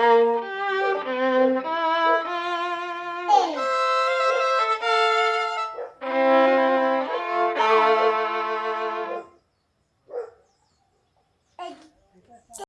Oh.